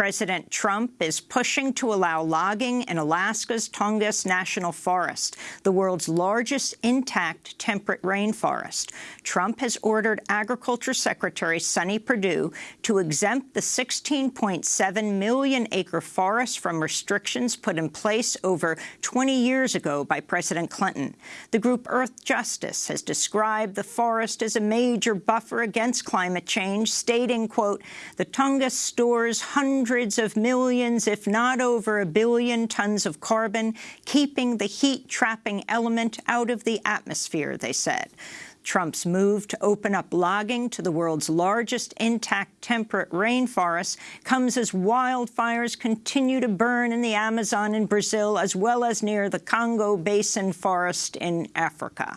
President Trump is pushing to allow logging in Alaska's Tongass National Forest, the world's largest intact temperate rainforest. Trump has ordered Agriculture Secretary Sonny Perdue to exempt the 16.7 million acre forest from restrictions put in place over 20 years ago by President Clinton. The group Earthjustice has described the forest as a major buffer against climate change, stating, quote, the Tongass stores hundreds of millions, if not over a billion tons of carbon, keeping the heat-trapping element out of the atmosphere, they said. Trump's move to open up logging to the world's largest intact temperate rainforest comes as wildfires continue to burn in the Amazon in Brazil, as well as near the Congo Basin forest in Africa.